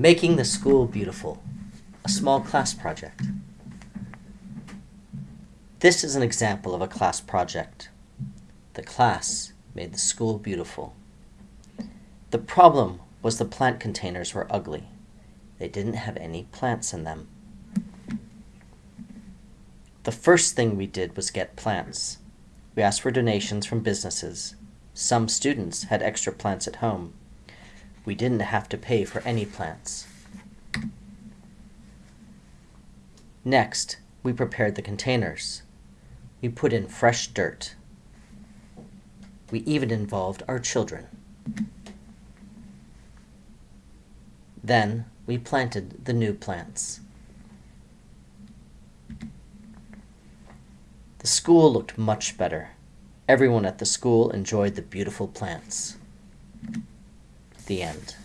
Making the School Beautiful, a small class project. This is an example of a class project. The class made the school beautiful. The problem was the plant containers were ugly. They didn't have any plants in them. The first thing we did was get plants. We asked for donations from businesses. Some students had extra plants at home. We didn't have to pay for any plants. Next, we prepared the containers. We put in fresh dirt. We even involved our children. Then we planted the new plants. The school looked much better. Everyone at the school enjoyed the beautiful plants. The end.